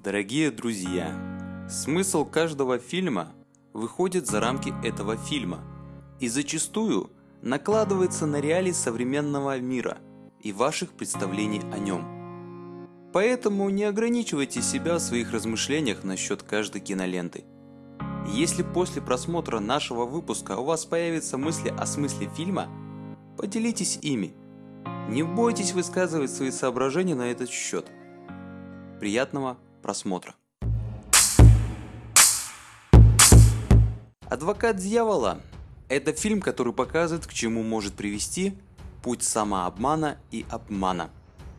Дорогие друзья, смысл каждого фильма выходит за рамки этого фильма и зачастую накладывается на реалии современного мира и ваших представлений о нем. Поэтому не ограничивайте себя в своих размышлениях насчет каждой киноленты. Если после просмотра нашего выпуска у вас появятся мысли о смысле фильма, поделитесь ими. Не бойтесь высказывать свои соображения на этот счет. Приятного просмотра. Адвокат дьявола – это фильм, который показывает, к чему может привести путь самообмана и обмана.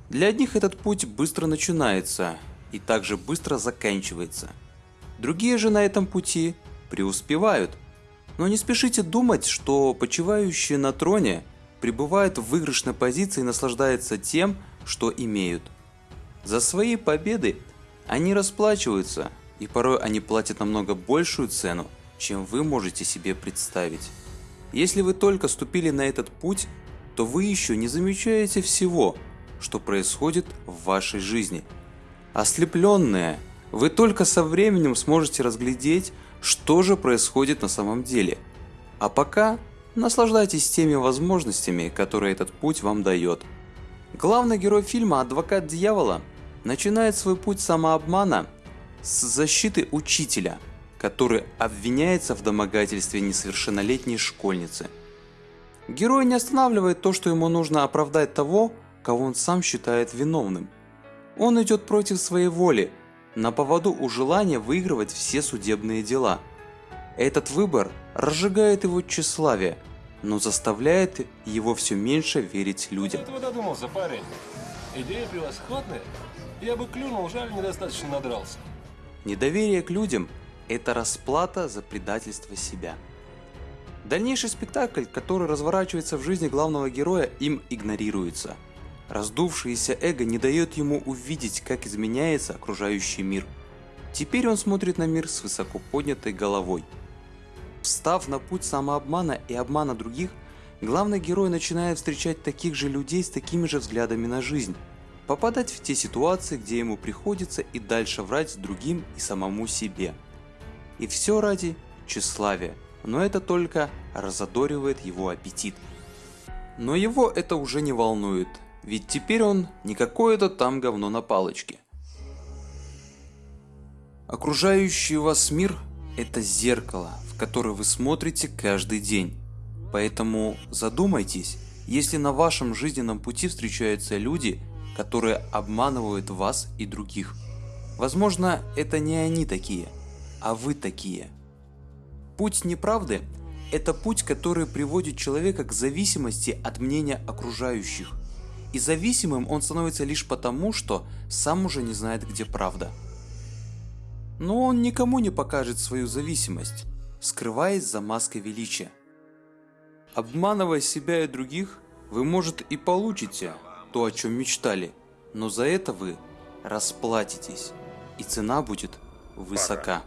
Для одних этот путь быстро начинается и также быстро заканчивается. Другие же на этом пути преуспевают. Но не спешите думать, что почивающие на троне пребывают в выигрышной позиции и наслаждаются тем, что имеют. За свои победы они расплачиваются, и порой они платят намного большую цену, чем вы можете себе представить. Если вы только ступили на этот путь, то вы еще не замечаете всего, что происходит в вашей жизни. Ослепленные, вы только со временем сможете разглядеть, что же происходит на самом деле. А пока наслаждайтесь теми возможностями, которые этот путь вам дает. Главный герой фильма «Адвокат дьявола» начинает свой путь самообмана с защиты учителя, который обвиняется в домогательстве несовершеннолетней школьницы. Герой не останавливает то, что ему нужно оправдать того, кого он сам считает виновным. Он идет против своей воли, на поводу у желания выигрывать все судебные дела. Этот выбор разжигает его тщеславие, но заставляет его все меньше верить людям. Этого додумался, парень. Идея превосходная. Я бы клюнул, жаль, недостаточно надрался. Недоверие к людям – это расплата за предательство себя. Дальнейший спектакль, который разворачивается в жизни главного героя, им игнорируется. Раздувшееся эго не дает ему увидеть, как изменяется окружающий мир. Теперь он смотрит на мир с высоко поднятой головой. Встав на путь самообмана и обмана других, главный герой начинает встречать таких же людей с такими же взглядами на жизнь – попадать в те ситуации, где ему приходится и дальше врать другим и самому себе. И все ради тщеславия, но это только разодоривает его аппетит. Но его это уже не волнует, ведь теперь он не какое-то там говно на палочке. Окружающий вас мир – это зеркало, в которое вы смотрите каждый день. Поэтому задумайтесь, если на вашем жизненном пути встречаются люди – которые обманывают вас и других. Возможно, это не они такие, а вы такие. Путь неправды – это путь, который приводит человека к зависимости от мнения окружающих. И зависимым он становится лишь потому, что сам уже не знает, где правда. Но он никому не покажет свою зависимость, скрываясь за маской величия. Обманывая себя и других, вы, может, и получите то, о чем мечтали, но за это вы расплатитесь, и цена будет высока.